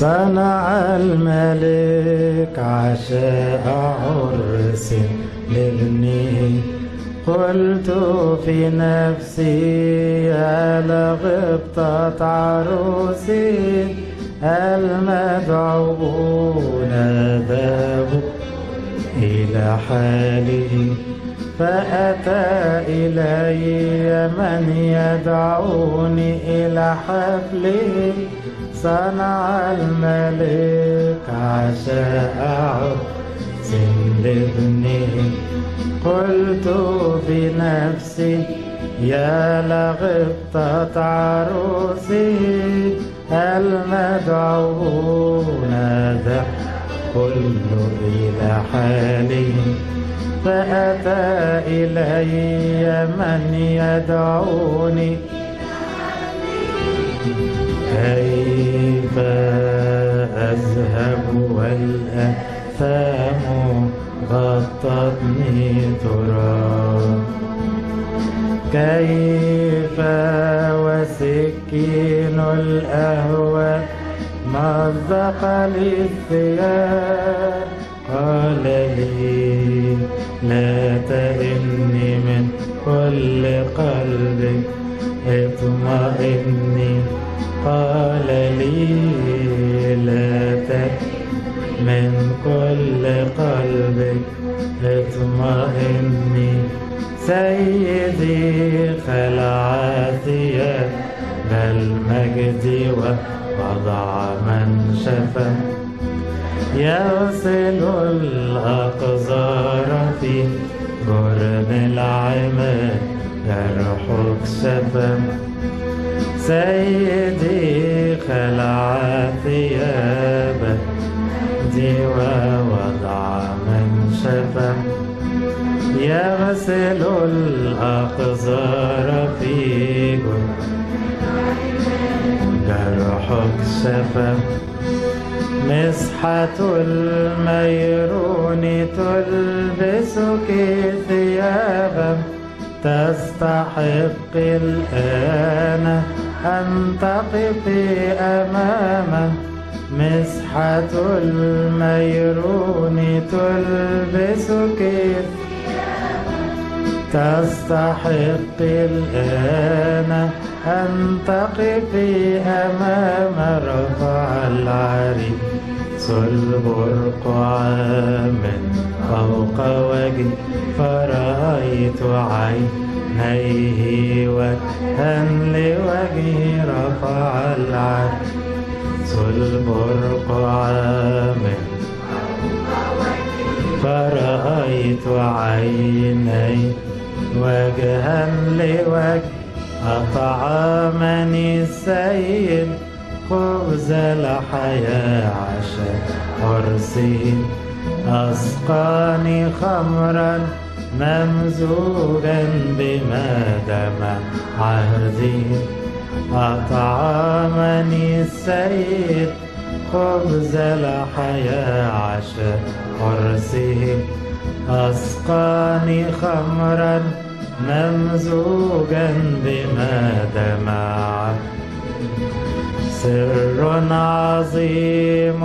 صنع الملك عشاء عرس لابنه قلت في نفسي يا لغبطة عروسي المدعوون ذهبوا إلى حاله فأتى إلي من يدعوني إلى حفله صنع الملك عشاء لابنه قلت في نفسي يا لغبطة عروسي المدعوون ذا كل إلى حالي فأتى إلي من يدعوني كيف أذهب والأثام غطتني تراب كيف وسكين الأهوى؟ مزق لي الثياب قال لي لا تئني من كل قلبك اطمئني. قال لي لا تئني من كل قلبك اطمئني سيدي خلع ثياب المجد ووضع من شفى يغسل الأقذار في جرن العماد يرحق شفى سيدي خلع ثيابك ووضع من شفى يغسل الأقذار في جرحك شفى مسحة الميرون تلبسك ثيابا تستحق الآن أن تقفي أمامه مسحة الميرون تلبسك. تستحق الآن أن تقفي أمام رفع العريس البرقع من فوق وجه فرأيت عينيه وجها لوجه رفع العريس البرقع من فرأيت عيني وجها لوجه أطعمني السيد خبز الحياة عشاء عرسي أسقاني خمرا. ممزوجا بما دم عهدي. أطعمني السيد خبز الحياة عشاء عرسه أسقاني خمرا ممزوجا بما دمع سر عظيم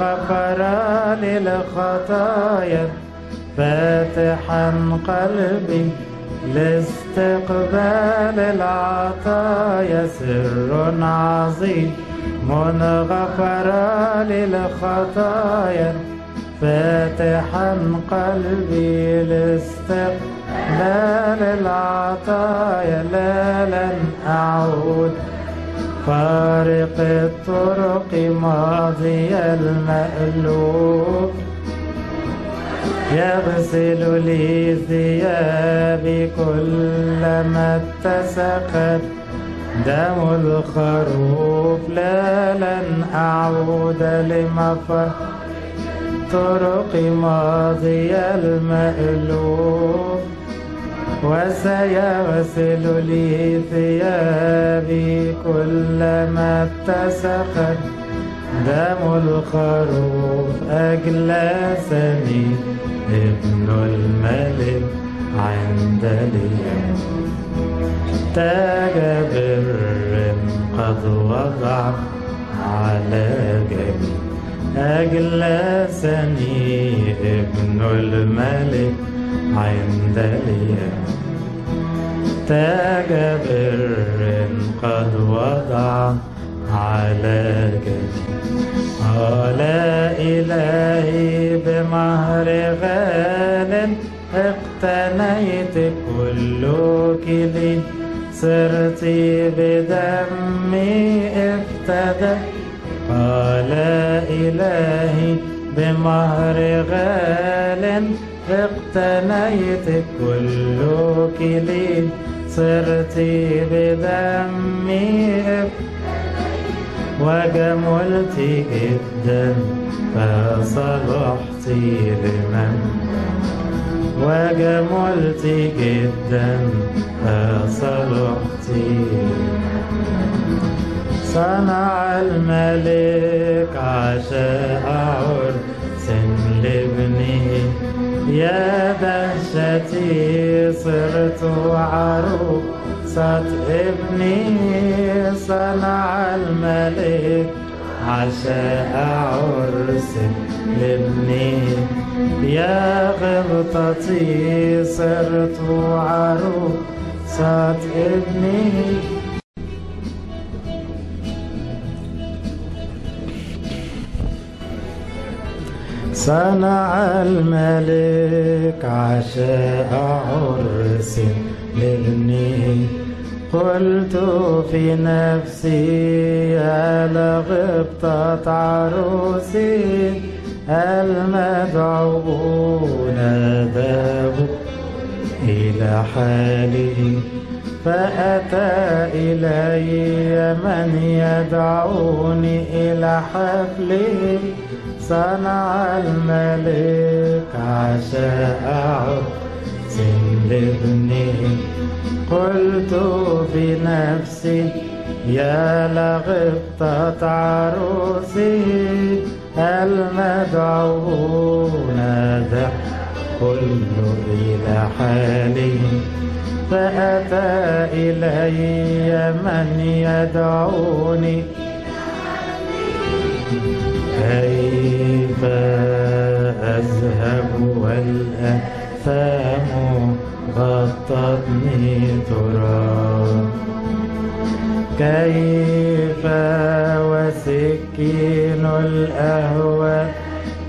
غفر للخطايا. فاتحا قلبي لاستقبال العطايا سر عظيم غفر للخطايا. فاتحا قلبي لاستقبال العطايا لا لن أعود. فارق الطرق ماضي المألوف. يغسل لي ثيابي كلما اتسخت دم الخروف لا لن أعود لمفر طرق ماضي المألوف. وسيغسل لي ثيابي كلما اتسخت دم الخروف أجلسني ابن الملك عند اليوم. تاج بر قد وضع على جبين أجلسني ابن الملك عند اليوم. تاج بر قد وضع على جبين قال إلهي بمهر غال اقتنيت كلك لي صرت بدمي افتدت قال إلهي بمهر غال اقتنيت كلك لي صرت بدمي وجملت جدا فصلحت لمن؟ وجملت جدا فصلحت صنع الملك عشاء عرس لابنه يا دهشتي صرت عروسة ابني صنع الملك. عشاء عرس لابني. يا غبطتي صرت عروسة ابني. صنع الملك عشاء عرس لابنه قلت في نفسي يا لغبطة عروسي المدعوون ذهبوا إلى حاله؟ فأتى إلي من يدعوني إلى حفله. صنع الملك عشاء عرس لابنه. قلت في نفسي يا لغبطة عروسي المدعوون ذا كل إلى حاله فأتى إلي من يدعوني. كيف أذهب والأثام غطتني تراب كيف وسكين الأهوى؟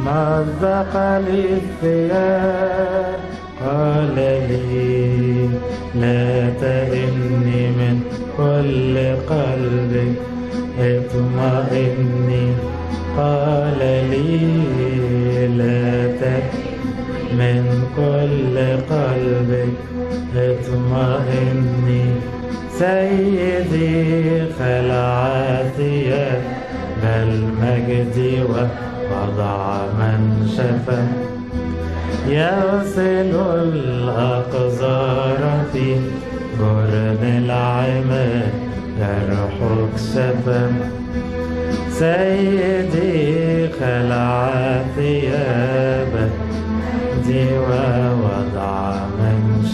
مزق لي الثياب قال لي لا تئني من كل قلبك اطمئني. قال لي لا تئني من كل قلبك اطمئني. سيدي خلع ثياب المجد ووضع من شفى يغسل الأقذار في جرن العماد يرحك شفا. سيدي خلع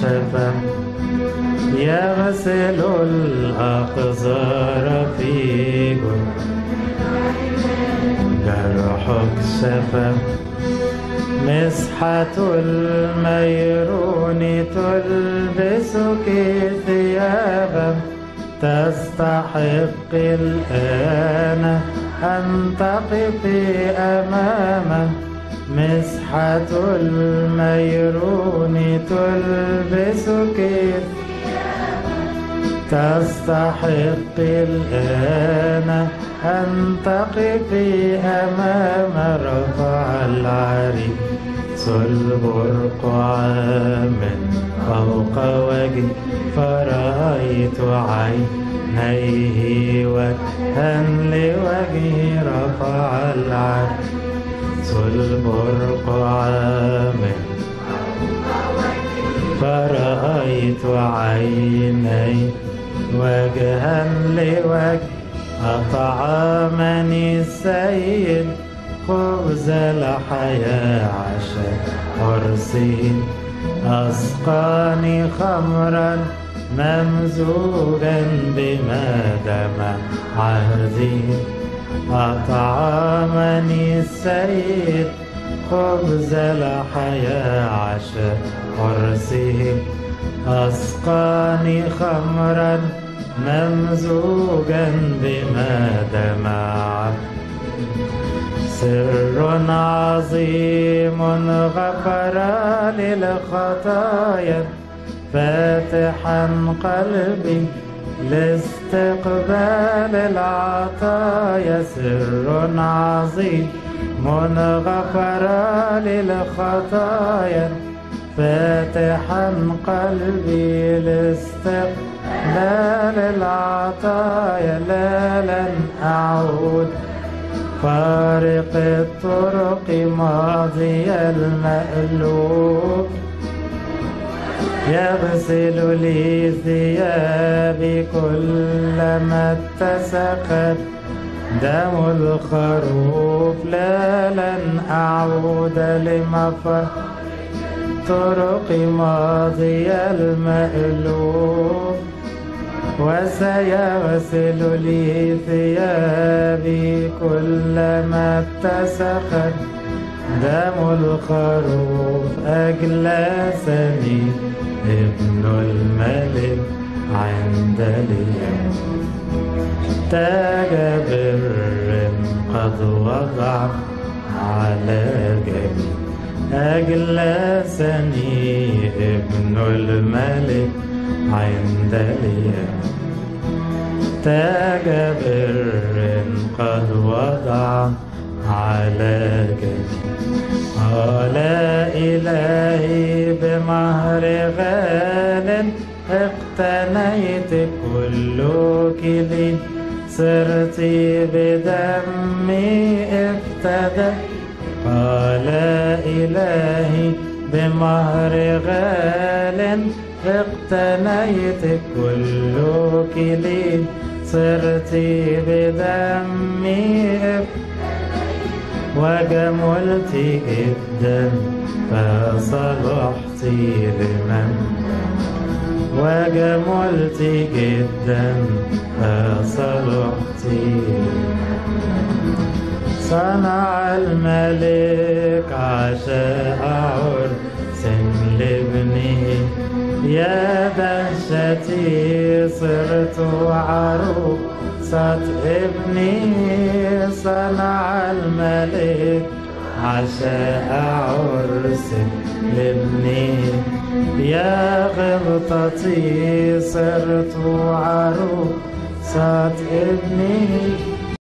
شفا يغسل الأقذار في جرحك شفا مسحة الميرون تلبسك ثيابا. تستحق الآن أن تقفي أمامه مسحة الميرون تلبسك. تستحق الآن أن تقفي أمام رفع العريس البرقع من فوق وجهي فرأيت عينيه وجها لوجهه رفع العريس البرقع من فرأيت عيني وجها لوجه أطعمني السيد خبز الحياة عشاء عرسي أسقاني خمرا ممزوجا بما دم عهدي. أطعمني السيد خبز الحياة عشاء عرسه أسقاني خمرا ممزوجا بما دمع. سر عظيم غفر للخطايا فاتحا قلبي لاستقبال العطايا سر عظيم غفر للخطايا. فاتحا قلبي لاستقبال العطايا لا لن أعود. فارق الطرق ماضي المألوف. يغسل لي ثيابي كلما اتسقت. دم الخروف لا لن أعود لمفر طرق ماضي المألوف. وسيغسل لي ثيابي كلما اتسخت دم الخروف أجلسني ابن الملك عند اليوم. تاج بر قد وضع على جبين أجلسني ابن الملك عند اليوم. تاج بر قد وضع على جبين قال إلهي بمهر غال اقتنيت كلك لي صرت بدمي ابتدى قال إلهي بمهر غال اقتنيت كلك لي صرت بدمي وجملت جدا فصلحت لمن؟ وجملت جدا فصلحت صنع الملك عشاء عرس لابنه. يا دهشتي صرت عروسة ابني صنع الملك عشاء عرس لابني. يا غبطتي صرت عروسة ابني